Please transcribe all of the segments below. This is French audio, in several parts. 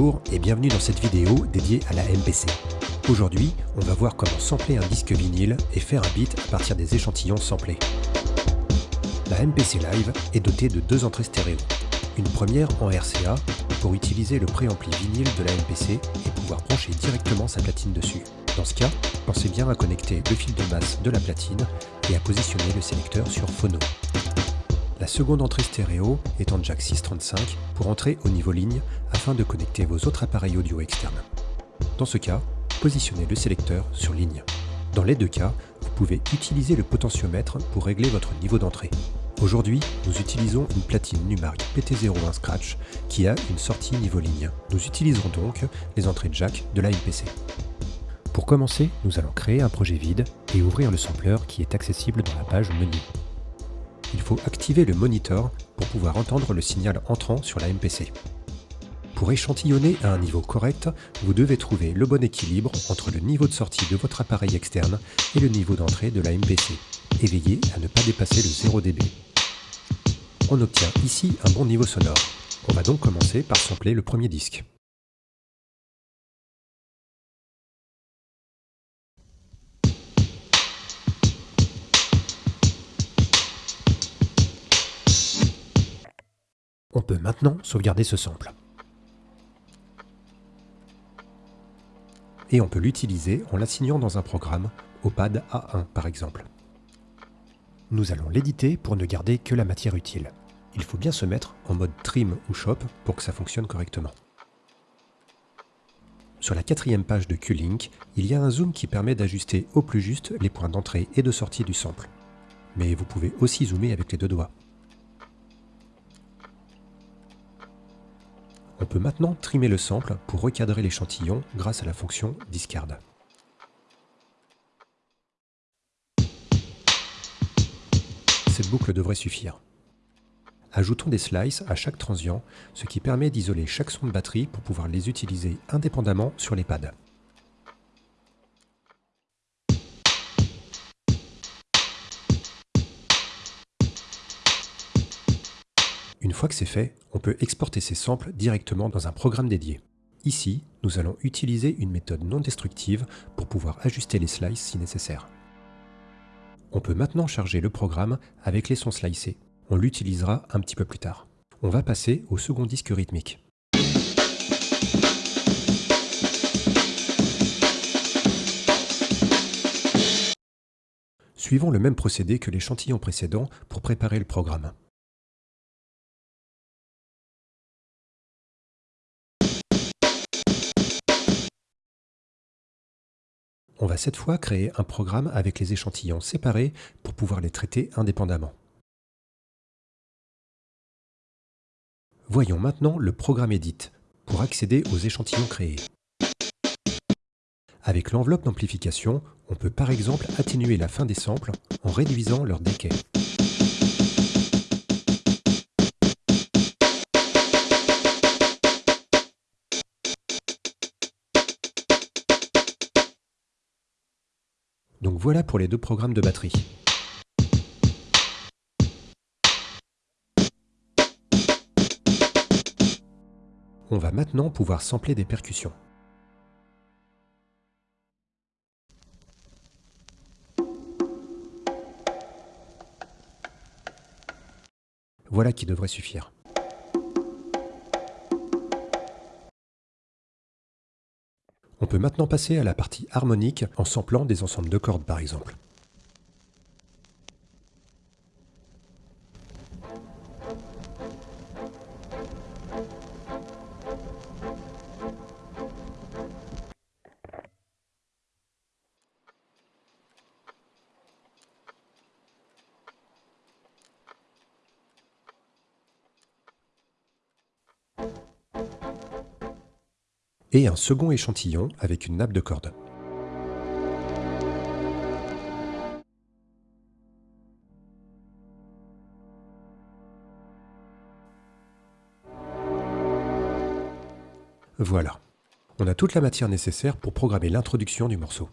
Bonjour et bienvenue dans cette vidéo dédiée à la MPC. Aujourd'hui, on va voir comment sampler un disque vinyle et faire un beat à partir des échantillons samplés. La MPC Live est dotée de deux entrées stéréo. Une première en RCA pour utiliser le préampli vinyle de la MPC et pouvoir brancher directement sa platine dessus. Dans ce cas, pensez bien à connecter le fil de masse de la platine et à positionner le sélecteur sur phono. La seconde entrée stéréo est en jack 635 pour entrer au niveau ligne afin de connecter vos autres appareils audio externes. Dans ce cas, positionnez le sélecteur sur ligne. Dans les deux cas, vous pouvez utiliser le potentiomètre pour régler votre niveau d'entrée. Aujourd'hui, nous utilisons une platine Numark PT01 Scratch qui a une sortie niveau ligne. Nous utiliserons donc les entrées jack de la MPC. Pour commencer, nous allons créer un projet vide et ouvrir le sampler qui est accessible dans la page Menu il faut activer le monitor pour pouvoir entendre le signal entrant sur la MPC. Pour échantillonner à un niveau correct, vous devez trouver le bon équilibre entre le niveau de sortie de votre appareil externe et le niveau d'entrée de la MPC, et veillez à ne pas dépasser le 0 dB. On obtient ici un bon niveau sonore. On va donc commencer par sampler le premier disque. On peut maintenant sauvegarder ce sample. Et on peut l'utiliser en l'assignant dans un programme, au pad A1 par exemple. Nous allons l'éditer pour ne garder que la matière utile. Il faut bien se mettre en mode trim ou shop pour que ça fonctionne correctement. Sur la quatrième page de Q-Link, il y a un zoom qui permet d'ajuster au plus juste les points d'entrée et de sortie du sample. Mais vous pouvez aussi zoomer avec les deux doigts. On peut maintenant trimer le sample pour recadrer l'échantillon grâce à la fonction Discard. Cette boucle devrait suffire. Ajoutons des slices à chaque transient, ce qui permet d'isoler chaque son de batterie pour pouvoir les utiliser indépendamment sur les pads. Une fois que c'est fait, on peut exporter ces samples directement dans un programme dédié. Ici, nous allons utiliser une méthode non destructive pour pouvoir ajuster les slices si nécessaire. On peut maintenant charger le programme avec les sons slicés. On l'utilisera un petit peu plus tard. On va passer au second disque rythmique. Suivons le même procédé que l'échantillon précédent pour préparer le programme. On va cette fois créer un programme avec les échantillons séparés pour pouvoir les traiter indépendamment. Voyons maintenant le programme Edit pour accéder aux échantillons créés. Avec l'enveloppe d'amplification, on peut par exemple atténuer la fin des samples en réduisant leur decay. Voilà pour les deux programmes de batterie. On va maintenant pouvoir sampler des percussions. Voilà qui devrait suffire. Peut maintenant passer à la partie harmonique en samplant des ensembles de cordes par exemple. Et un second échantillon avec une nappe de corde. Voilà, on a toute la matière nécessaire pour programmer l'introduction du morceau.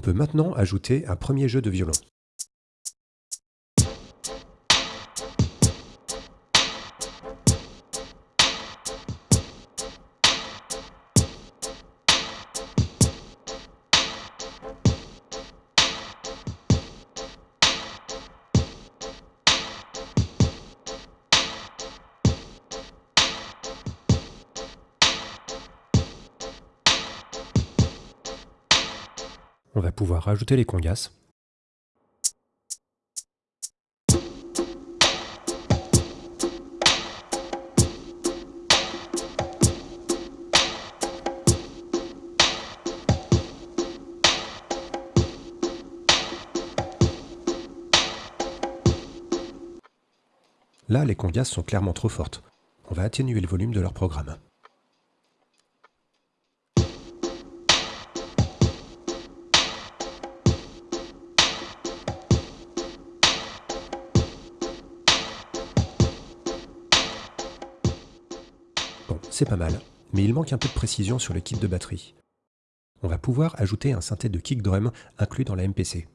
On peut maintenant ajouter un premier jeu de violon. On va pouvoir rajouter les congas. Là, les congas sont clairement trop fortes. On va atténuer le volume de leur programme. C'est pas mal, mais il manque un peu de précision sur le kit de batterie. On va pouvoir ajouter un synthé de kick drum inclus dans la MPC.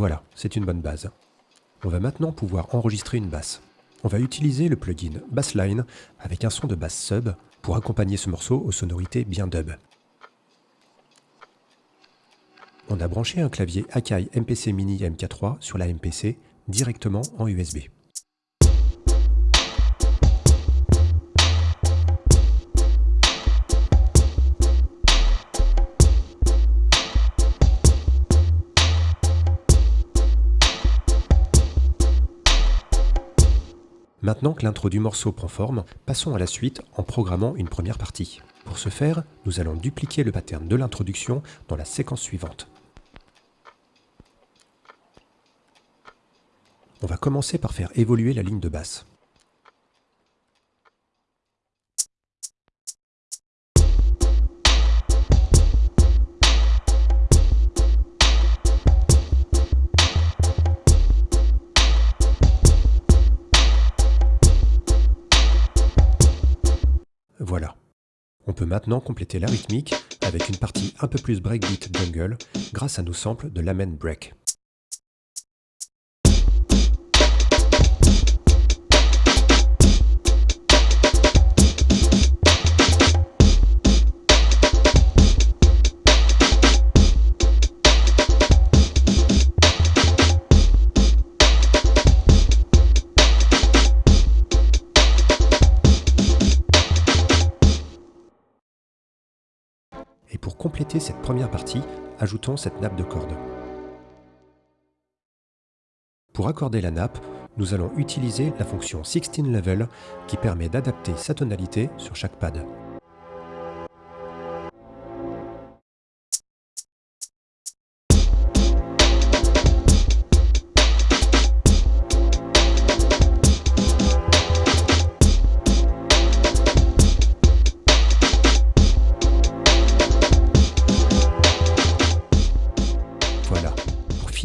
Voilà, c'est une bonne base. On va maintenant pouvoir enregistrer une basse. On va utiliser le plugin Bassline avec un son de basse sub pour accompagner ce morceau aux sonorités bien dub. On a branché un clavier Akai MPC Mini MK3 sur la MPC directement en USB. Maintenant que l'intro du morceau prend forme, passons à la suite en programmant une première partie. Pour ce faire, nous allons dupliquer le pattern de l'introduction dans la séquence suivante. On va commencer par faire évoluer la ligne de basse. Peut maintenant compléter la rythmique avec une partie un peu plus breakbeat jungle grâce à nos samples de Lamen Break. Ajoutons cette nappe de cordes. Pour accorder la nappe, nous allons utiliser la fonction 16 Level qui permet d'adapter sa tonalité sur chaque pad.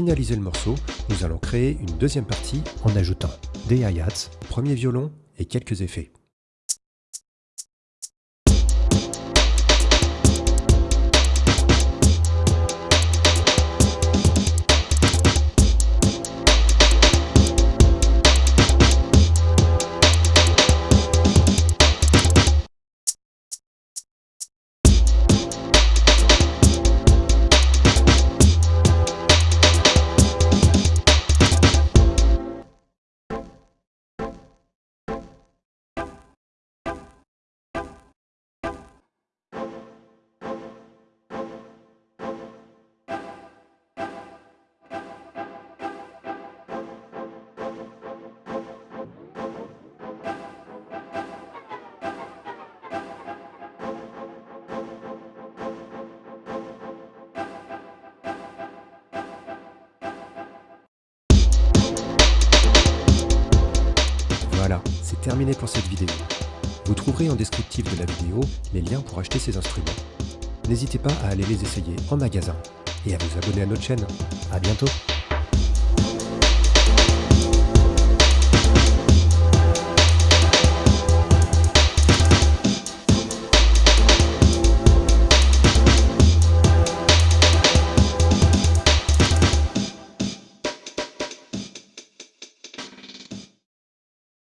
Finaliser le morceau, nous allons créer une deuxième partie en ajoutant des hi-hats, premier violon et quelques effets. Pour cette vidéo. Vous trouverez en descriptif de la vidéo les liens pour acheter ces instruments. N'hésitez pas à aller les essayer en magasin et à vous abonner à notre chaîne. A bientôt